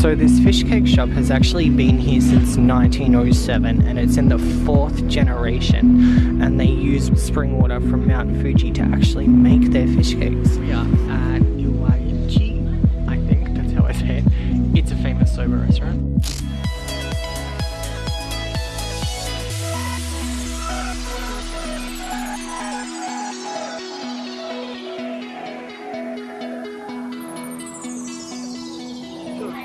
So this fish cake shop has actually been here since 1907 and it's in the fourth generation and they use spring water from Mount Fuji to actually make their fish cakes. We are at Iwaichi, I think that's how I say it. It's a famous soba restaurant.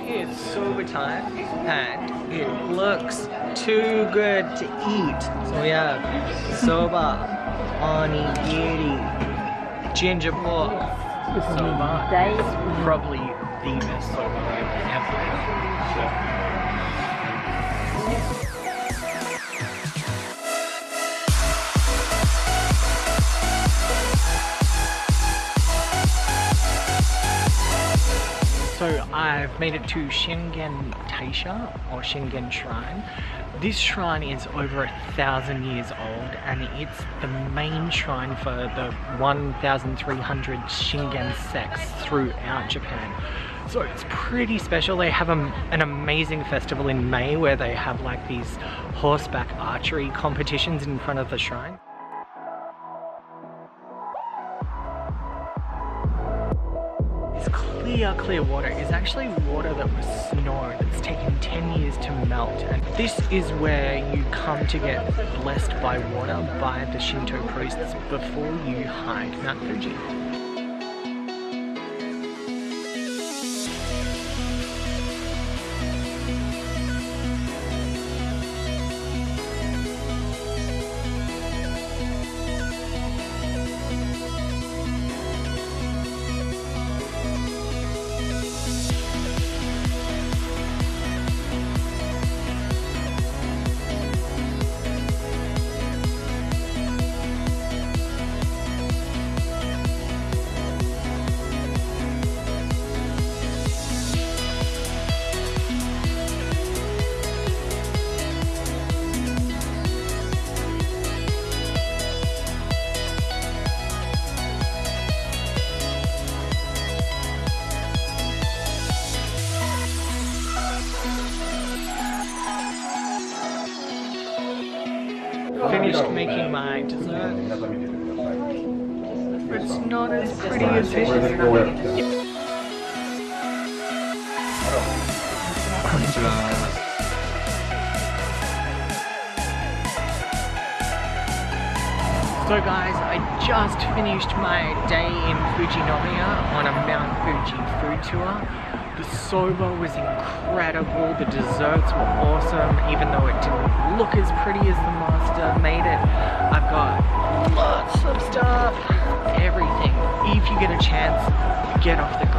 It's soba time and it looks too good to eat. So we have soba, onigiri, ginger pork. Soba probably the best soba I've ever had. I've made it to Sengen Taisha or Sengen Shrine. This shrine is over a thousand years old and it's the main shrine for the 1,300 Sengen sects throughout Japan. So it's pretty special. They have a, an amazing festival in May where they have like these horseback archery competitions in front of the shrine. Clear, clear water is actually water that was snow that's taken 10 years to melt. And this is where you come to get blessed by water by the Shinto priests before you hike Mount Fuji. I'm just making my dessert. It's not as pretty as it is. So guys, I just finished my day in Fujinomiya on a Mount Fuji food tour. The soba was incredible, the desserts were awesome, even though it didn't look as pretty as the master made it. I've got lots of stuff, everything. If you get a chance, get off the